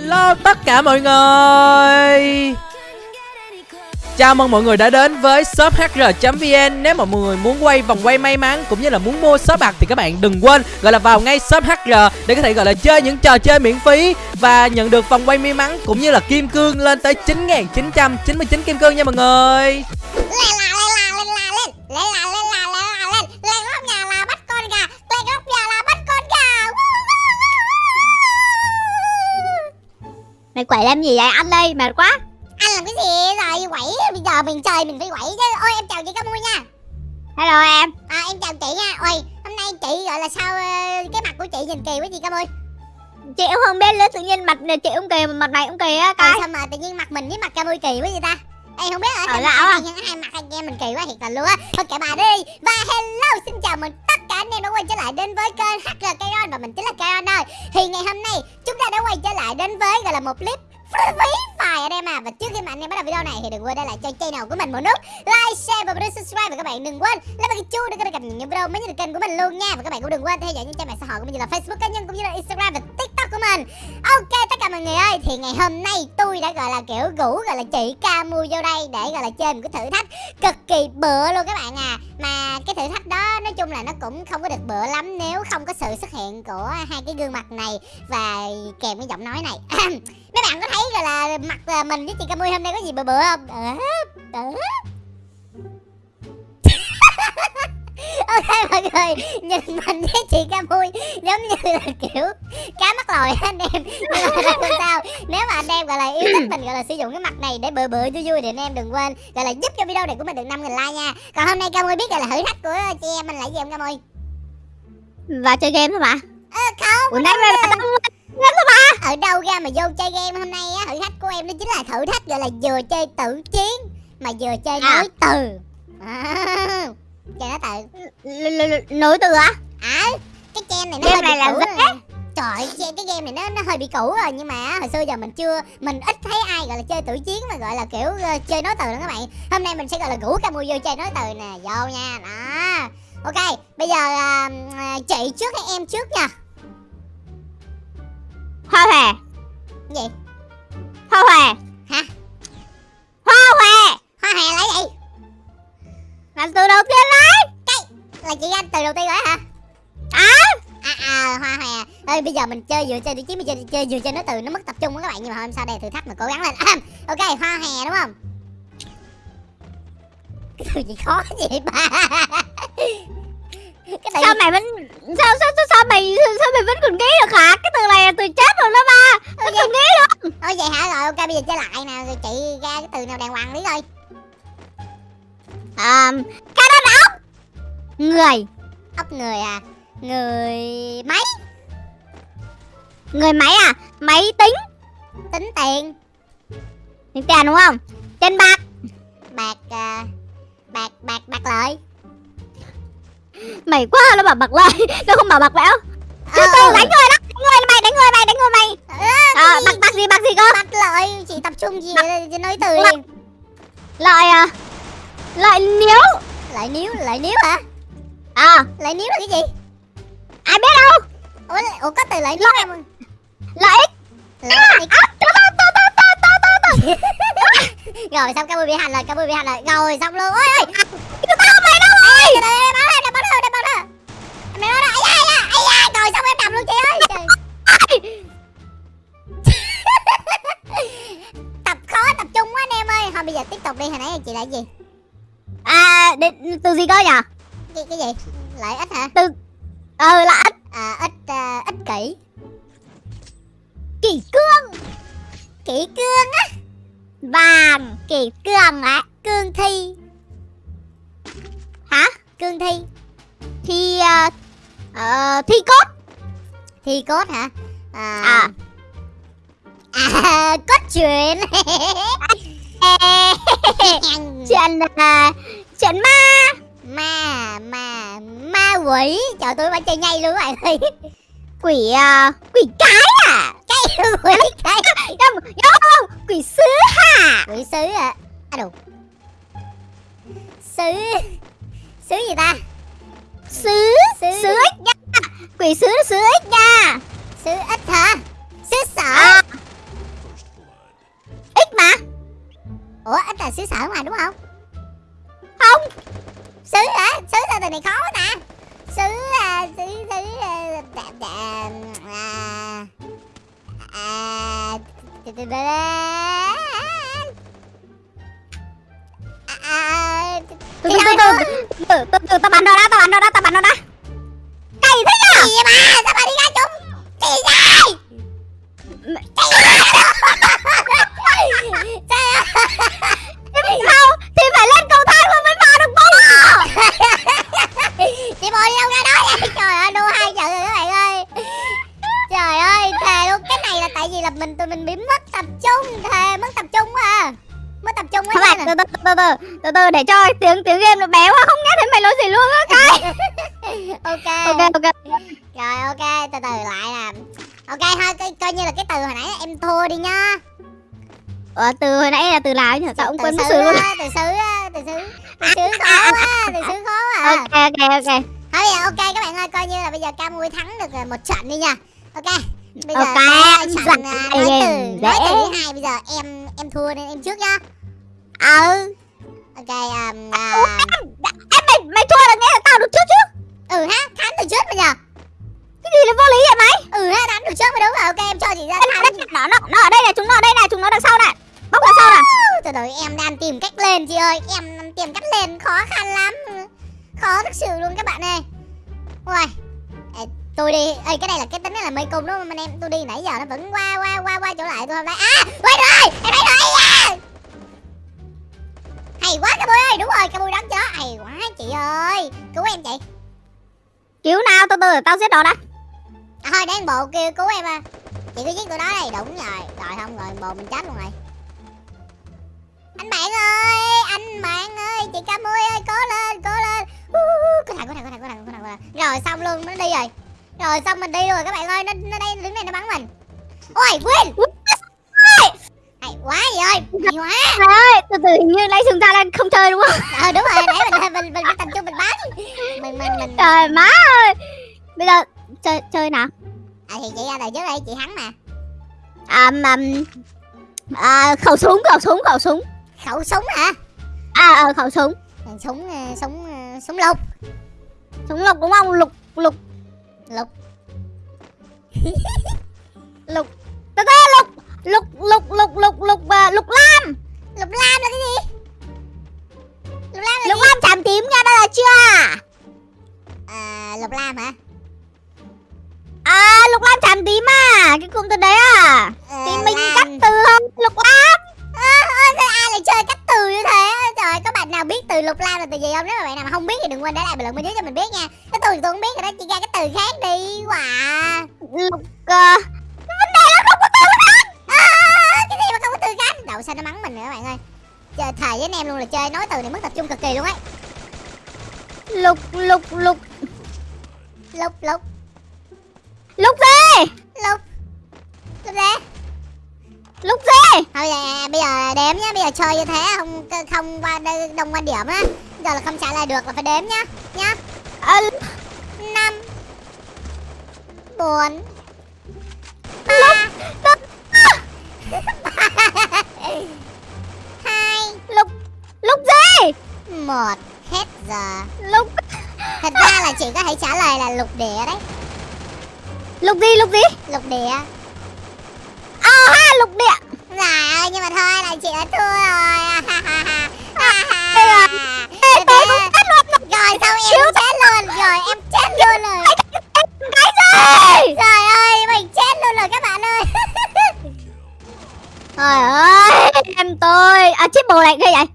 Hello tất cả mọi người. Chào mừng mọi người đã đến với shop hr.vn Nếu mà mọi người muốn quay vòng quay may mắn cũng như là muốn mua shop bạc thì các bạn đừng quên gọi là vào ngay shop hr để có thể, gọi là, chơi những trò chơi miễn phí và nhận được vòng quay may mắn cũng như là kim cương lên tới 9.999 kim cương nha mọi người. Mày quậy làm gì vậy? Anh đây mệt quá. Anh làm cái gì? Rồi quẩy Bây giờ mình chơi mình phải quẩy chứ. Ôi em chào chị Cá Mui nha. Hello em. À em chào chị nha. Ôi hôm nay chị gọi là sao ờ, Cái mặt của chị nhìn kỳ quá chị Cá Mui Chị cũng không biết nữa tự nhiên mặt chị cũng kỳ mặt này cũng kỳ á coi. Sao mà tự nhiên mặt mình với mặt Cá Mui kỳ quá vậy ta Ê không biết Ở lão à. Hai mặt anh em mình kỳ quá thiệt là luôn á Thôi kệ bà đi. Và hello xin chào mừng tất cả anh em đã quay trở lại đến với kênh HR Kairon Và mình chính là Kairon ơi Thì ngày hôm nay chúng ta đã quay trở lại đến với gọi là một clip phí phải anh em à. Và trước khi mà anh em bắt đầu video này thì đừng quên để lại cho channel của mình một nút like share và bấm subscribe và các bạn đừng quên lấy cái chuông để thể cập nhật những video mới nhất kênh của mình luôn nha. Và các bạn cũng đừng quên theo dõi những trang mạng xã hội của mình như là facebook cá nhân cũng như là instagram và tiktok của mình. Ok tất cả mọi người ơi thì ngày hôm nay tôi đã gọi là kiểu gũ gọi là chị ca mua vô đây để gọi là chơi một cái thử thách cực kỳ bựa luôn các bạn à. Mà cái thử thách đó nói chung là nó cũng không có được bựa lắm nếu không có sự xuất hiện của hai cái gương mặt này và kèm cái giọng nói này. Mấy bạn có thấy rồi là mặt à, mình với chị Camui hôm nay có gì bựa bựa không? Ờ, ờ ok mọi người nhìn mình với chị Camui giống như là kiểu cá mắc lòi anh em. Nhưng mà không sao. Nếu mà anh em gọi là yêu thích mình gọi là sử dụng cái mặt này để bừa bừa vui vui thì anh em đừng quên gọi là giúp cho video này của mình được năm nghìn like nha. Còn hôm nay Camui biết gọi là thử thách của chị em mình là gì không Camui và chơi game thôi mà ờ không Ủa nãy Ở đâu ra mà vô chơi game hôm nay á Thử thách của em đó chính là thử thách gọi là vừa chơi tử chiến Mà vừa chơi à. nối từ. À, Chơi nói từ Nối từ á. À Cái game này nó game hơi này bị là cũ Trời cái game này nó nó hơi bị cũ rồi. Nhưng mà hồi xưa giờ mình chưa Mình ít thấy ai gọi là chơi tử chiến mà gọi là kiểu uh, chơi nói từ đó các bạn. Hôm nay mình sẽ gọi là rủ ca mua vô chơi nói từ nè. Vô nha. Đó. Ok bây giờ uh, chị trước hay em trước nha? Hoa hòe Gì? Hoa hòe Hả? Hoa hòe Hoa hòe là gì Là từ đầu tiên lấy Cái Là chị anh từ đầu tiên rồi hả? À À à hoa hòe. Ê bây giờ mình chơi vừa chơi đi chứ mình chơi, chơi vừa chơi nó từ nó mất tập trung đó các bạn. Nhưng mà hôm sau đây thử thách mà cố gắng lên. À, Ok hoa hè đúng không? Cái từ gì khó vậy ba? Cái từ... sao mày vẫn sao sao sao, sao mày sao mày vẫn còn nghĩ được hả? Cái từ này là từ chết rồi đó ba. Không còn nghĩ được. Ôi vậy hả? Rồi ok bây giờ chơi lại nè. Rồi chị ra cái từ nào đàng hoàng đi thôi à, cái đó là ốc. Người. Ốc người à? Người máy người máy à? Máy tính? Tính tiền. Tính tiền đúng không? Tiền bạc. Bạc uh, bạc bạc bạc lợi. Mày quá nó bảo bạc lợi. Nó không bảo bạc bẽo từ ờ. đánh người đó. Đánh người mày đánh người mày đánh người mày. À, bạc bạc gì bạc gì cơ? Bạc lợi. Chị tập trung gì nói từ đi lợi à lợi níu. Lợi níu lợi níu hả? À. Lợi níu là cái gì? Ai biết đâu? Ủa, ủa có từ lợi níu không ích lợi ích rồi xong Camu bị hành rồi Camu bị hành rồi. Rồi xong luôn. Ôi ơi tao mày đâu rồi mày ai da ai da xong em nằm luôn chị ơi. Tập khó tập trung quá anh em ơi. Thôi bây giờ tiếp tục đi. Hồi nãy chị lại gì à để, từ gì cơ nhỉ cái cái gì? Lại ít hả? Từ ờ là ít à ít uh, ích kỷ. Kỳ cương. Kỷ cương á. Vàng kỳ cương á cương thi. Hả? Cương thi. Thi uh, uh, thi cốt. Thi cốt hả? À. À, à cốt truyện. Chuyện uh, Chuyện ma. Ma ma ma quỷ. Chờ tôi phải chơi nhây luôn các bạn Quỷ uh, quỷ cái à? Cái quỷ cái. Không, không, quỷ sứ hả Quỷ sứ à À đủ Sứ Sứ gì ta? Sứ Sứ, sứ ích nha. Quỷ sứ sứ ít nha. Sứ ít hả? Sứ sợ à. ít mà. Ủa ít là sứ sợ mà đúng không? Không. xứ hả xứ sao từ này khó quá ta xứ à, xứ xứ à, đà, đà, à, à, đà, đà, đà, à, à, từ từ từ từ từ từ tao bắn mình tụi mình bị mất tập trung thề mất tập trung quá à. Mất tập trung quá Các bạn nha từ từ từ từ từ từ để cho tiếng tiếng game nó bé quá không nghe thấy mày nói gì luôn á cái. Ok. Ok ok. Rồi ok từ từ lại nè ok thôi coi, coi như là cái từ hồi nãy em thua đi nhá Ờ, từ hồi nãy là từ nào nhỉ? Sao ông quên mất sự luôn. từ xứ từ xứ từ xứ khó quá từ xứ khó à. ok ok ok. Thôi ok các bạn ơi coi như là bây giờ Camui thắng được ờ, một trận đi nha. Ok Bây giờ Ok, cái em ờ, nói từ nói từ thứ hai bây giờ em em thua nên em trước nhá. Ừ. Ok um, à, Ủa, em mày mày thua là nghe là tao được trước chứ. Ừ ha thắng từ trước bây giờ. Cái gì là vô lý vậy mày? Ừ ha thắng từ trước mới đúng. Rồi ok em cho chị ra thắng. nó nó nó ở đây này chúng nó ở đây này chúng nó đằng sau này. Bóc đằng sau này. Từ từ em đang tìm cách lên chị ơi. Em tìm cách lên khó khăn lắm. Khó thực sự luôn các bạn ơi. Ui tôi đi. Ơi cái này là cái tính này là mê cung đúng không anh em? Tôi đi nãy giờ nó vẫn qua qua qua qua chỗ lại tôi không thấy. À quay rồi em thấy rồi à. hay quá cái bui ơi đúng rồi cái bui đấm cho hay quá chị ơi. Cứu em chị. Cứu nào từ từ tao giết nó đã. À, thôi đang bộ kêu cứu em à. Chị cứ giết tôi đó đây đúng rồi. Rồi không rồi bộ mình chết luôn rồi. Anh bạn ơi anh bạn ơi chị ca mươi ơi cố lên cố lên. Uh, có thằng có thằng có thằng có thằng có thằng rồi xong luôn nó đi rồi rồi xong mình đi rồi các bạn ơi nó nó đây đứng này nó bắn mình. Ôi win hay quá vậy ơi hay quá. Trời ơi từ từ hình như nãy chúng ta đang không chơi đúng không? Ờ đúng rồi nãy mình mình mình, mình tập trung mình bắn. Mình mình mình trời má ơi! Bây giờ chơi chơi nào? À thì chị ra đời trước đây chị thắng mà. À mà à, khẩu súng khẩu súng khẩu súng. Khẩu súng hả? À, à khẩu súng. Súng ờ, súng ờ, súng lục. Súng lục đúng không? Lục lục lục. Lục. Từ từ lục. Lục lục lục lục lục à, lục lam. Lục lam là cái gì? Lục lam là lục gì lam chạm tím nha đó là chưa? À, lục lam hả? À lục lam chạm tím à cái cụm từ đấy à. Ờ, thì mình lam. cắt từ không? Lục lam chơi cách từ như thế. Trời có bạn nào biết từ lục lam là từ gì không? Nếu mà bạn nào mà không biết thì đừng quên để lại bình luận bên dưới cho mình biết nha. Cái từ tôi không biết rồi đó chỉ ra cái từ khác đi. Quả lục à, vấn đề là không có từ khác. À, cái gì mà không có từ khác? Đậu sao nó mắng mình nữa các bạn ơi. Chơi thầy với anh em luôn là chơi nói từ này mất tập trung cực kỳ luôn ấy. Lục lục lục. Lục lục. Lục gì? Lục. Lục gì lục gì thôi giờ, bây giờ đếm nhá bây giờ chơi như thế không không qua đông quan điểm á. Giờ là không trả lời được là phải đếm nhá nhá. À, năm bốn lục lục hai. Lục lục gì một hết giờ. Lục thật ra là chị có thể trả lời là lục địa đấy. Lục gì lục gì? Lục địa lục địa. Dạ ơi nhưng mà thôi là chị đã thua rồi. Ê, tôi cũng chết luôn Rồi xong em chết luôn. Rồi em chết luôn rồi. Cái gì Trời ơi mình chết luôn rồi các bạn ơi. Trời ơi em tôi. À chiếc bồ này ghê vậy?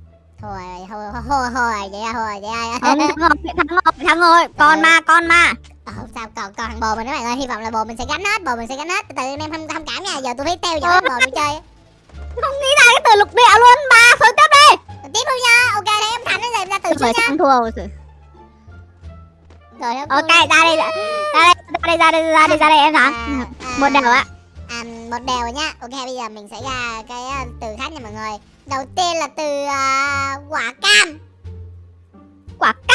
Thôi thôi thôi thôi vậy thôi vậy không thắng rồi thắng rồi thắng rồi. Con ma con ma Ờ, không sao còn còn thằng bồ mình các bạn ơi hy vọng là bồ mình sẽ gánh hết bồ mình sẽ gánh hết. Từ từ anh em không không cảm nha giờ tôi phải theo dõi bồ tôi chơi không nghĩ ra cái từ lục địa luôn mà thôi tiếp đi. Tiếp luôn nha ok thế em thắng rồi ra từ trước nha. thắng thua rồi rồi ok ra đây ra đây ra đây ra đây ra đây ra đây em thắng À, à, một đều á à, một đều nha. Ok bây giờ mình sẽ ra cái uh, từ khác nha mọi người. Đầu tiên là từ uh, quả cam. Quả cam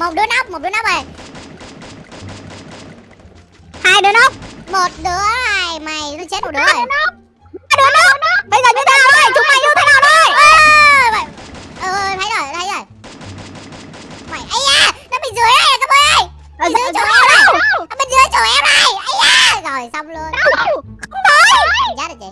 một đứa nóc một đứa nóc rồi Hai đứa nóc. Một đứa này mày nó chết một đứa rồi Hai đứa nóc. Bây giờ như thế nào đây? Chúng mày như thế nào đây? Ôi thấy rồi thấy rồi. Mày ấy da Nó bên dưới đây các bạn ơi. Ở Bên dưới chỗ em đây Ở bên dưới chỗ em đây ấy da Rồi xong luôn. Không. Thấy Chết rồi chị.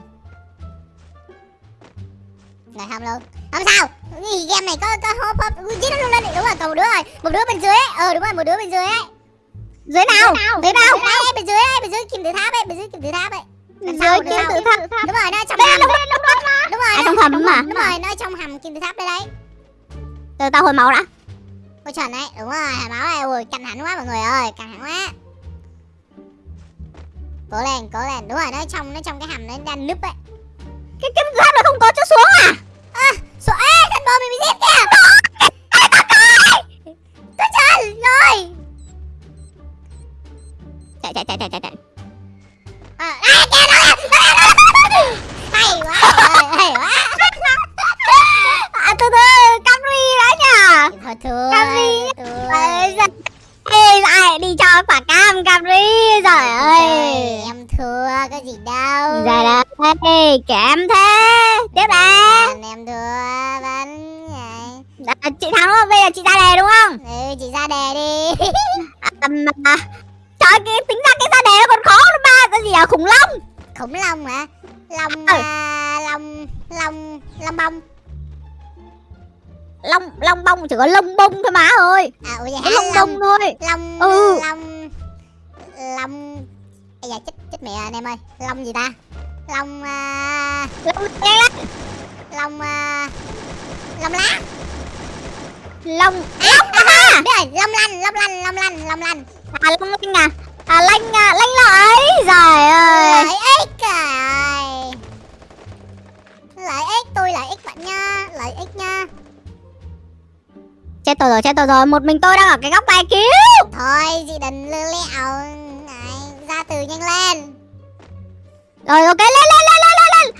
Rồi không luôn Không sao? Gì game này có có hốp hốp Giết nó luôn lên Đúng rồi còn một đứa rồi. Một đứa bên dưới ấy. Ờ đúng rồi một đứa bên dưới ấy. Dưới nào? Dưới nào? Đây đây bên dưới ấy Bên dưới kim tự tháp ấy Bên dưới kim tự tháp ấy. Sau, Dưới kim tự tháp. Đúng rồi nó trong hầm. đúng rồi nó- trong hầm mà? Đúng rồi nó trong hầm kim tự tháp đây đấy. Từ tao hồi máu đã. Ôi chuẩn đấy Đúng rồi báo này Ui căng thẳng quá mọi người ơi Căng thẳng quá. Cố lên cố lên. Đúng rồi nó trong nó trong cái hầm nó đang núp ấy. Cái kim tự Bây giờ chị ra đề đúng không? Ừ chị ra đề đi. À, à, Trời cái tính ra cái ra đề nó còn khó hơn ba. Cái gì à? Khủng long. Khủng long hả? Long Ừ. à, Long Long Long bông. Long long bông chỉ có lông bông thôi má ơi. À ủa hả? Lông bông thôi. Long Ừ. Long Long. Ây da chết chết mẹ anh em ơi. Long gì ta? Long à, Long. Long à, Long lá Long À, à, biết rồi Long lanh Long lanh Long lanh Long lanh À long lanh à À lanh à lanh lợi Trời ơi Lợi ích trời Lợi ích tôi lợi ích bạn nha Lợi ích nha Chết tôi rồi chết tôi rồi Một mình tôi đang ở cái góc này cứu Thôi chị đừng lư lẹo Này ra từ nhanh lên Rồi ok lên lên lên lên lên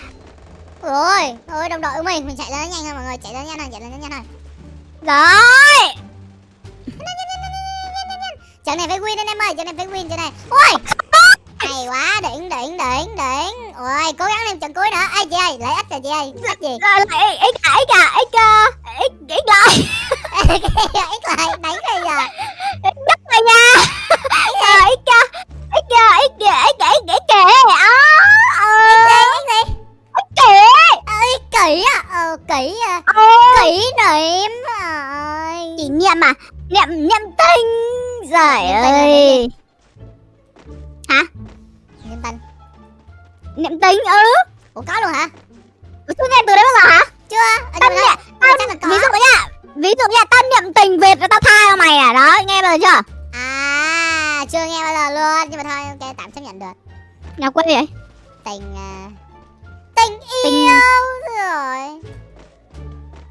Ôi Ôi đồng đội của mình Mình chạy lên nhanh hơn mọi người Chạy lên nhanh hơn Chạy lên nhanh hơn Rồi Trận này phải win anh em ơi Trận này phải win trận này Ôi Hay quá đỉnh đỉnh đỉnh đỉnh Ôi cố gắng lên trận cuối nữa Ê chị ơi lợi ích rồi chị ơi Ích gì lại ít à ít à ít à ít ít lại Ích lại đánh rồi giờ Đất rồi nha ít à ít à ít à ít à ít à ít kìa Ích gì Ích gì Ít kìa Ơi kỹ à Ờ kỹ à Kỹ niệm niệm à Niệm niệm tinh Trời Niệm ơi. Niệm tinh. Niệm tinh ừ. Ủa có luôn hả? Ủa, Tôi nghe từ đấy bao giờ hả? Chưa. Ở Tâm niệm Ờ, có. Ví dụ nha Ví dụ nha Tâm niệm tình Việt rồi tao tha cho mày à? Đó nghe bao giờ chưa? À chưa nghe bao giờ luôn. Nhưng mà thôi ok tạm chấp nhận được. Nào quên vậy Tình à, Tình Tình- yêu. Rồi.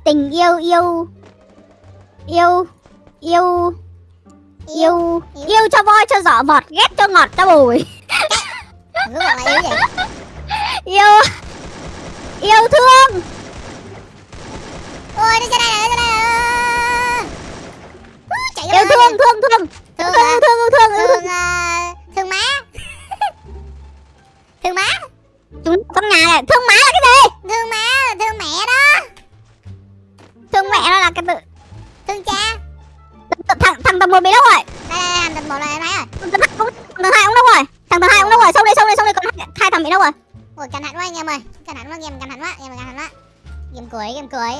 Tình yêu yêu Yêu Yêu Yêu Yêu cho voi cho giỏ vọt Ghét cho ngọt cho bùi. Là yêu gì? Yêu Yêu thương. Ôi nó ra đây này nó ra đây Chạy Yêu thương thương thương. Thương Thương thương thương thương. Thương à, Thương má. Thương má. Chúng trong nhà này Thương má là cái gì? Thương má là thương mẹ đó. Thương mẹ nó là cái tự Thương cha. Thằng thằng tầng một bị đâu rồi? Đây đây đây tình một này em thấy rồi Thằng tầng hai cũng thằng hai cũng đâu rồi? Thằng tầng hai cũng đâu rồi? Xong đi xong đi xong đi Còn hai- thằng bị đâu rồi? Ôi căng thẳng quá anh em ơi. Căng thẳng quá game căng thẳng quá Game căng thẳng quá. Game cuối game cuối.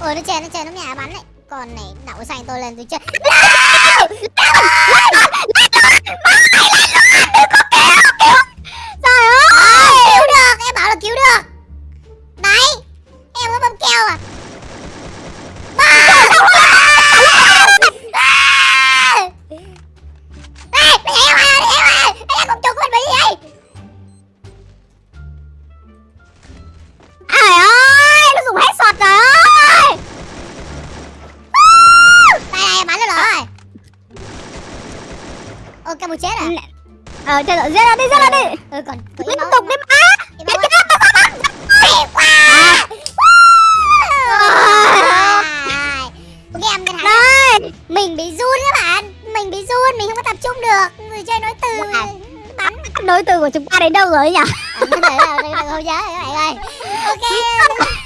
Ôi nó chơi nó chơi nó nhà bắn đấy Con này đậu xanh tôi lên tôi chơi. Trời Giết ra đi, giết ra đi. Liên tục đi má. Chết chết tao mình bị run các bạn. Mình bị run, mình không có tập trung được. Người chơi nói từ bắn. nói từ của chúng ta đến đâu rồi nhỉ? Không nhớ các bạn ơi. Ok.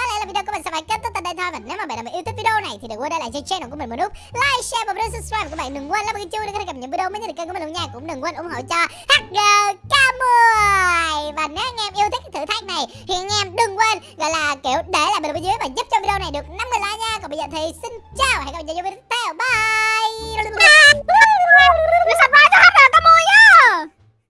Và nếu mà bạn nào mà yêu thích video này thì đừng quên để lại cho channel của mình một nút like, share và bấm subscribe. Và các bạn đừng quên lắp cái chuông để có thể cập nhật video mới nhất từ kênh của mình luôn nha. Cũng đừng quên ủng hộ cho HGK10. Và nếu anh em yêu thích thử thách này thì anh em đừng quên gọi là kiểu để lại bình luận dưới và giúp cho video này được 50 like nha. Còn bây giờ thì xin chào và hẹn gặp lại trong video tiếp theo. Bye.